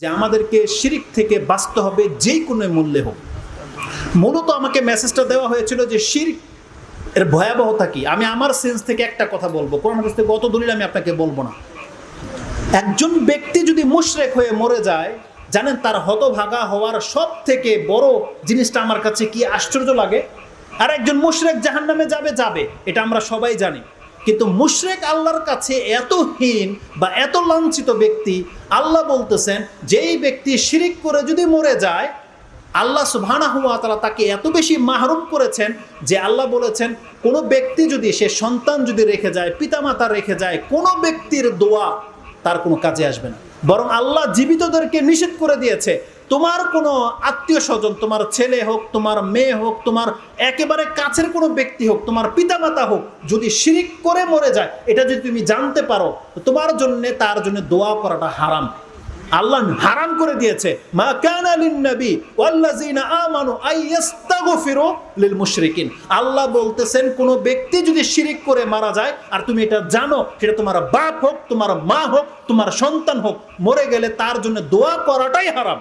যে আমাদেরকে শিরিক থেকে বাঁচতে হবে যে কোনো মূল্যে হোক। মূলত আমাকে মেসেজটা দেওয়া হয়েছিল যে শিরিক এর ভয়াবহতা কি? আমি আমার সেন্স থেকে একটা কথা বলব। কোরআন হাদিস থেকে অত দলিল আমি আপনাকে বলব না। একজন ব্যক্তি যদি মুশরেক হয়ে মরে যায়, জানেন তার হতভাগা হওয়ার সব থেকে বড় জিনিসটা আমার কাছে কি আশ্চর্য লাগে? আর একজন মুশরেক জাহান নামে যাবে যাবে। এটা আমরা সবাই জানি। কিন্তু মুশরেক আল্লাহর কাছে এত হীন বা এত লাঞ্ছিত ব্যক্তি আল্লাহ বলতেছেন, যেই ব্যক্তি শিরিক করে যদি মরে যায়, আল্লাহ সুবহানা হুয়া তারা তাকে এত বেশি মাহরুম করেছেন যে আল্লাহ বলেছেন, কোনো ব্যক্তি যদি সে সন্তান যদি রেখে যায়, পিতামাতা রেখে যায়, কোনো ব্যক্তির দোয়া তার কোনো কাজে আসবে না। বরং আল্লাহ জীবিতদেরকে নিষেধ করে দিয়েছে, তোমার কোনো আত্মীয় স্বজন, তোমার ছেলে হোক, তোমার মেয়ে হোক, তোমার একেবারে কাছের কোনো ব্যক্তি হোক, তোমার পিতামাতা হোক, যদি শিরিক করে মরে যায়, এটা যদি তুমি জানতে পারো তোমার জন্য, তার জন্য দোয়া করাটা হারাম। আল্লাহ হারাম করে দিয়েছে। মা কানা আল্লাহ বলতেছেন, কোন ব্যক্তি যদি শিরিক করে মারা যায়, আর তুমি এটা জানো, সেটা তোমার বাপ হোক, তোমার মা হোক, তোমার সন্তান হোক, মরে গেলে তার জন্য দোয়া করাটাই হারাম।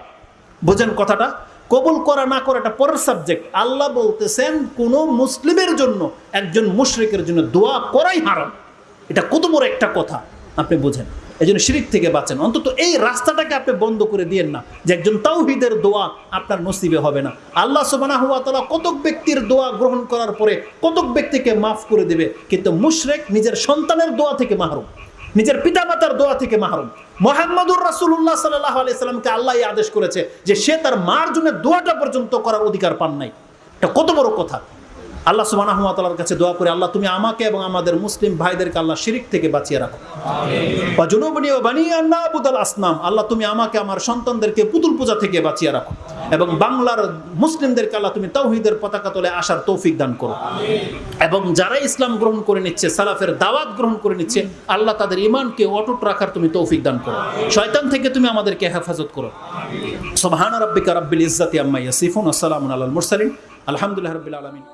বুঝেন কথাটা? কবুল করা না করাটা পরের সাবজেক্ট আল্লাহ বলতেছেন, কোন মুসলিমের জন্য, একজন মুশরিকের জন্য দোয়া করাই হারাম। এটা কত বড় একটা কথা। আপনি বুঝেন। এই জন্য শিরিক থেকে বাঁচেন। অন্তত এই রাস্তাটাকে আপনি বন্ধ করে দিয়েন না যে একজন তাওহিদের দোয়া আপনার নসিবে হবে না। আল্লাহ সুবানা হুয়া তালা কতক ব্যক্তির দোয়া গ্রহণ করার পরে কতক ব্যক্তিকে মাফ করে দেবে, কিন্তু মুশরেক নিজের সন্তানের দোয়া থেকে মাহরুম, নিজের পিতামাতার দোয়া থেকে মাহরুম। মোহাম্মদুর রাসুল্লাহ সাল্লাহ আলাইসাল্লামকে আল্লাহ আদেশ করেছে যে সে তার মার জন্য দোয়াটা পর্যন্ত করার অধিকার পান নাই। এটা কত বড় কথা। আল্লাহ সুবাহ কাছে দোয়া করে আল্লাহ তুমি আমাকে এবং আমাদের মুসলিম ভাইদেরকে আল্লাহ শিরিক থেকে বাঁচিয়ে রাখো। বা জুনুবনী ও বানিয়ে আল্লাহ আসনাম আল্লাহ তুমি আমাকে আমার সন্তানদেরকে পুতুল পূজা থেকে বাঁচিয়ে রাখো এবং বাংলার মুসলিমদেরকে আল্লাহ তুমি তাওহিদের পতাকা তোলে আসার তৌফিক দান করো। এবং যারা ইসলাম গ্রহণ করে নিচ্ছে সালাফের দাওয়াত গ্রহণ করে নিচ্ছে আল্লাহ তাদের ইমানকে অটুট রাখার তুমি তৌফিক দান করো। শয়তান থেকে তুমি আমাদেরকে হেফাজত করো। সোবহান রব্বিকা রব্বিল ইজ্জাতি আম্মা ইয়াসিফুন আসসালামু আলাল মুরসালিন আলহামদুলিল্লাহ রাব্বিল আলামিন।